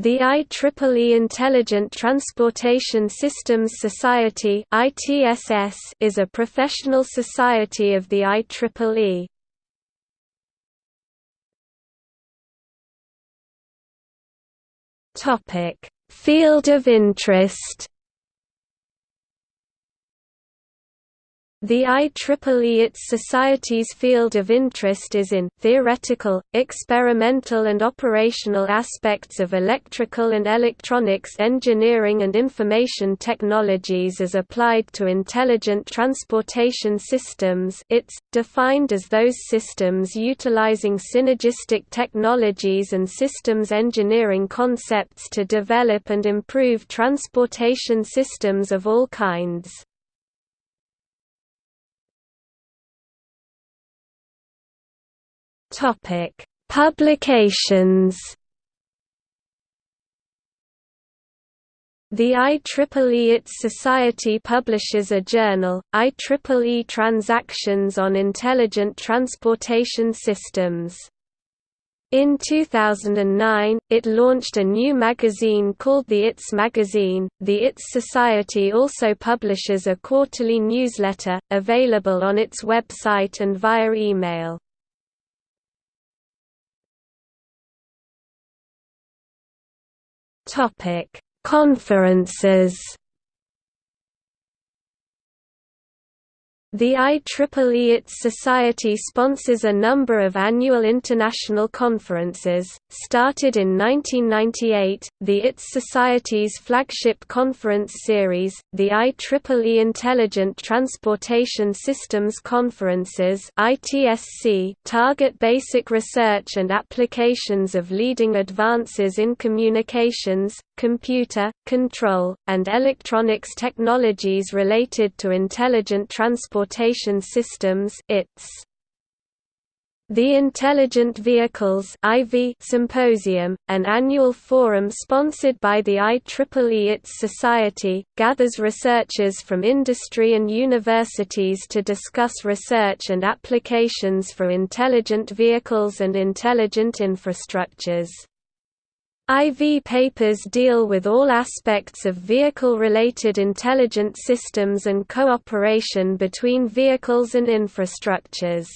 The IEEE Intelligent Transportation Systems Society is a professional society of the IEEE. Field of interest The IEEE its society's field of interest is in theoretical, experimental and operational aspects of electrical and electronics engineering and information technologies as applied to intelligent transportation systems it's, defined as those systems utilizing synergistic technologies and systems engineering concepts to develop and improve transportation systems of all kinds. Topic: Publications. The IEEE its society publishes a journal, IEEE Transactions on Intelligent Transportation Systems. In 2009, it launched a new magazine called the ITS magazine. The ITS Society also publishes a quarterly newsletter, available on its website and via email. Topic: Conferences. The IEEE its society sponsors a number of annual international conferences, started in 1998, the ITS Society's flagship conference series, the IEEE Intelligent Transportation Systems Conferences (ITSC), target basic research and applications of leading advances in communications, computer, control, and electronics technologies related to intelligent transportation systems ITS. The Intelligent Vehicles IV Symposium, an annual forum sponsored by the IEEE ITS Society, gathers researchers from industry and universities to discuss research and applications for intelligent vehicles and intelligent infrastructures. IV papers deal with all aspects of vehicle-related intelligent systems and cooperation between vehicles and infrastructures.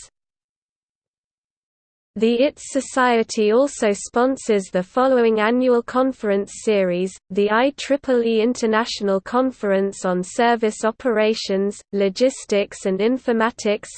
The ITS Society also sponsors the following annual conference series, the IEEE International Conference on Service Operations, Logistics and Informatics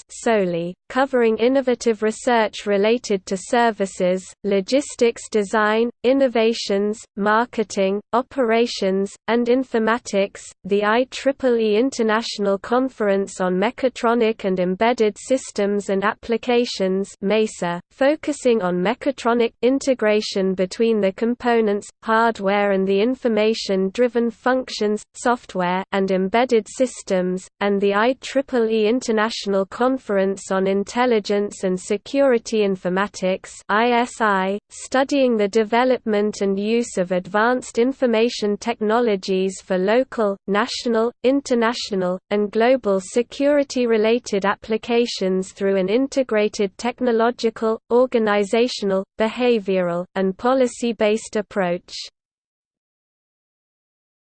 covering innovative research related to services, logistics design, innovations, marketing, operations, and informatics, the IEEE International Conference on Mechatronic and Embedded Systems and Applications MESA, focusing on mechatronic integration between the components, hardware and the information-driven functions, software and embedded systems, and the IEEE International Conference on Intelligence and Security Informatics ISI, studying the development and use of advanced information technologies for local, national, international, and global security-related applications through an integrated technological, organizational, behavioral, and policy-based approach.